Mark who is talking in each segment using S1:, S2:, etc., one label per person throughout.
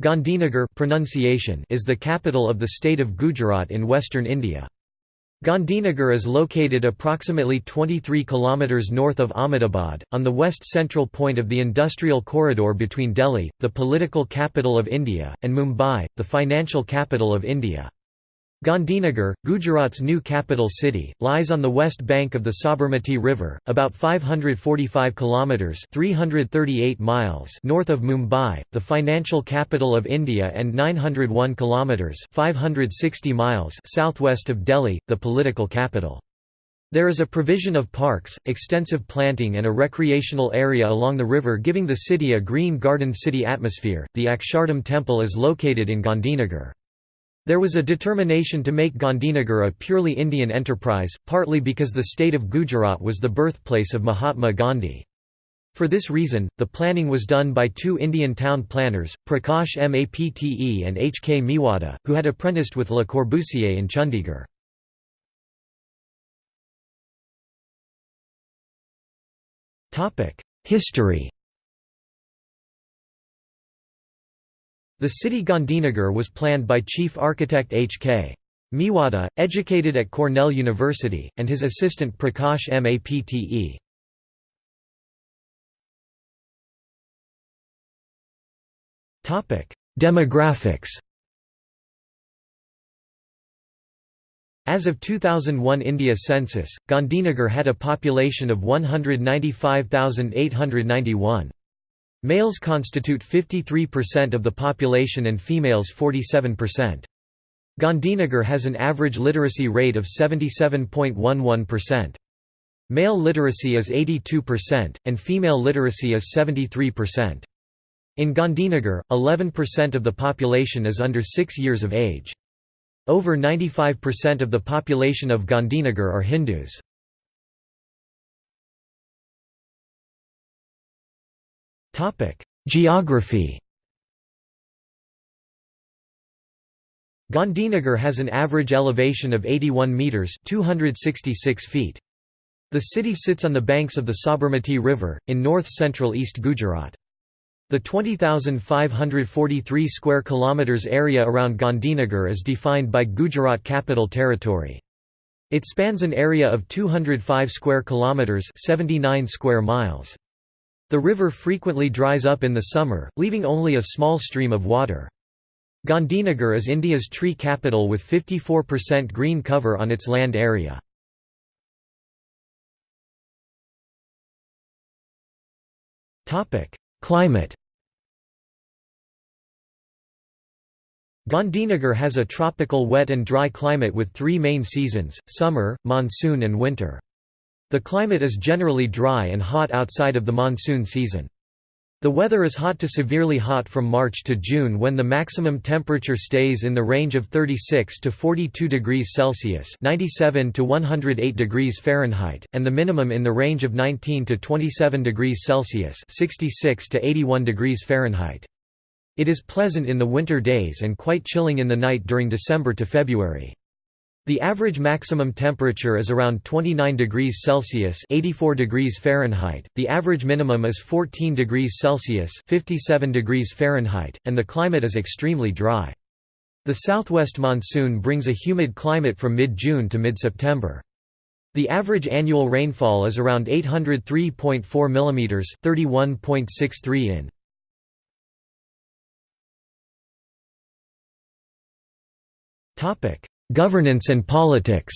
S1: Gandhinagar pronunciation is the capital of the state of Gujarat in western India. Gandhinagar is located approximately 23 km north of Ahmedabad, on the west-central point of the industrial corridor between Delhi, the political capital of India, and Mumbai, the financial capital of India. Gandhinagar, Gujarat's new capital city, lies on the west bank of the Sabarmati River, about 545 kilometers (338 miles) north of Mumbai, the financial capital of India, and 901 kilometers (560 miles) southwest of Delhi, the political capital. There is a provision of parks, extensive planting and a recreational area along the river giving the city a green garden city atmosphere. The Akshardham temple is located in Gandhinagar. There was a determination to make Gandhinagar a purely Indian enterprise, partly because the state of Gujarat was the birthplace of Mahatma Gandhi. For this reason, the planning was done by two Indian town planners, Prakash Mapte and H. K. Mewada, who had apprenticed with Le Corbusier in Chandigarh. History The city Gandhinagar was planned by chief architect H.K. Mewada, educated at Cornell University, and his assistant Prakash Mapte. Demographics As of 2001 India census, Gandhinagar had a population of 195,891. Males constitute 53% of the population and females 47%. Gandhinagar has an average literacy rate of 77.11%. Male literacy is 82%, and female literacy is 73%. In Gandhinagar, 11% of the population is under 6 years of age. Over 95% of the population of Gandhinagar are Hindus. Geography Gandhinagar has an average elevation of 81 metres 266 feet. The city sits on the banks of the Sabarmati River, in north-central East Gujarat. The 20,543 square kilometers area around Gandhinagar is defined by Gujarat Capital Territory. It spans an area of 205 square kilometers, 79 square miles. The river frequently dries up in the summer, leaving only a small stream of water. Gandhinagar is India's tree capital with 54% green cover on its land area. Climate Gandhinagar has a tropical wet and dry climate with three main seasons, summer, monsoon and winter. The climate is generally dry and hot outside of the monsoon season. The weather is hot to severely hot from March to June when the maximum temperature stays in the range of 36 to 42 degrees Celsius (97 to 108 degrees Fahrenheit) and the minimum in the range of 19 to 27 degrees Celsius (66 to 81 degrees Fahrenheit). It is pleasant in the winter days and quite chilling in the night during December to February. The average maximum temperature is around 29 degrees Celsius (84 degrees Fahrenheit). The average minimum is 14 degrees Celsius (57 degrees Fahrenheit), and the climate is extremely dry. The southwest monsoon brings a humid climate from mid-June to mid-September. The average annual rainfall is around 803.4 mm (31.63 in). Topic: Governance and politics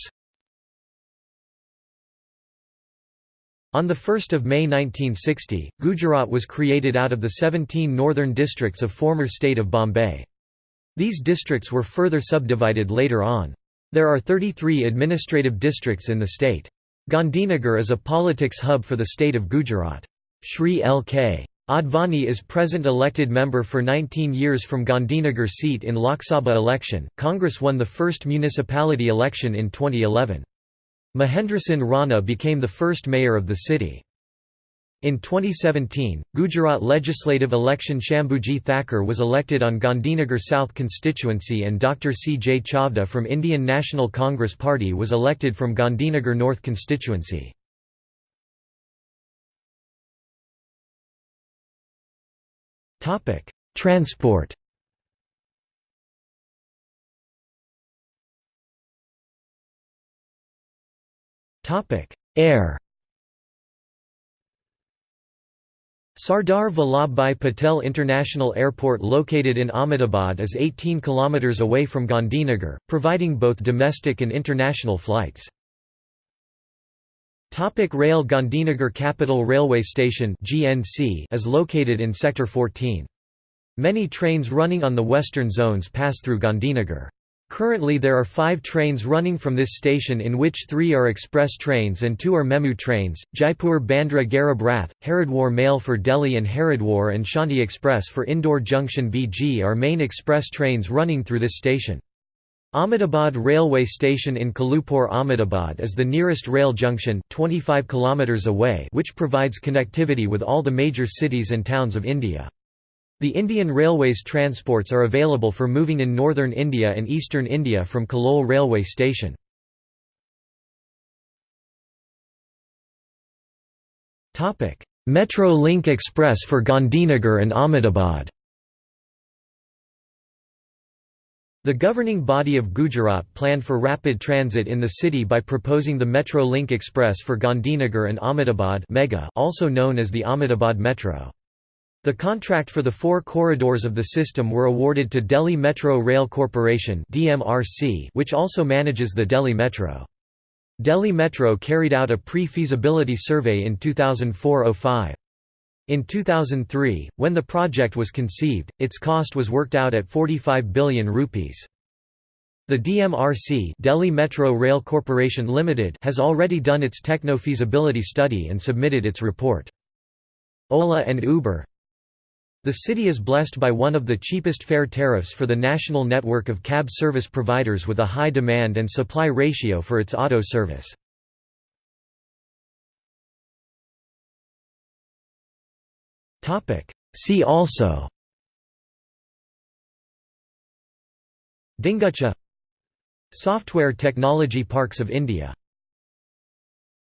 S1: On 1 May 1960, Gujarat was created out of the 17 northern districts of former state of Bombay. These districts were further subdivided later on. There are 33 administrative districts in the state. Gandhinagar is a politics hub for the state of Gujarat. Shri L.K. Advani is present elected member for 19 years from Gandhinagar seat in Lok Sabha election. Congress won the first municipality election in 2011. Mahendrasinh Rana became the first mayor of the city. In 2017, Gujarat legislative election Shambhuji Thakor was elected on Gandhinagar South constituency and Dr. C. J. Chavda from Indian National Congress Party was elected from Gandhinagar North constituency. Topic: Transport. Topic: Air. Sardar Vallabhbhai Patel International Airport located in Ahmedabad is 18 kilometers away from Gandhinagar, providing both domestic and international flights. Topic Rail Gandhinagar Capital Railway Station GNC is located in Sector 14. Many trains running on the western zones pass through Gandhinagar. Currently there are five trains running from this station in which three are express trains and two are Memu trains, Jaipur Bandra Garib Rath, Haridwar Mail for Delhi and Haridwar and Shanti Express for Indore Junction BG are main express trains running through this station. Ahmedabad Railway Station in Kalupur Ahmedabad is the nearest rail junction 25 km away which provides connectivity with all the major cities and towns of India. The Indian Railways transports are available for moving in northern India and eastern India from Kalol railway station. Metro Link Express for Gandhinagar and Ahmedabad The governing body of Gujarat planned for rapid transit in the city by proposing the Metro Link Express for Gandhinagar and Ahmedabad Mega also known as the Ahmedabad Metro. The contract for the four corridors of the system were awarded to Delhi Metro Rail Corporation which also manages the Delhi Metro. Delhi Metro carried out a pre-feasibility survey in 2004–05. In 2003, when the project was conceived, its cost was worked out at 45 billion rupees. The DMRC Delhi Metro Rail Corporation Limited has already done its techno-feasibility study and submitted its report. Ola and Uber the city is blessed by one of the cheapest fare tariffs for the national network of cab service providers with a high demand and supply ratio for its auto service. See also. Dingucha. Software Technology Parks of India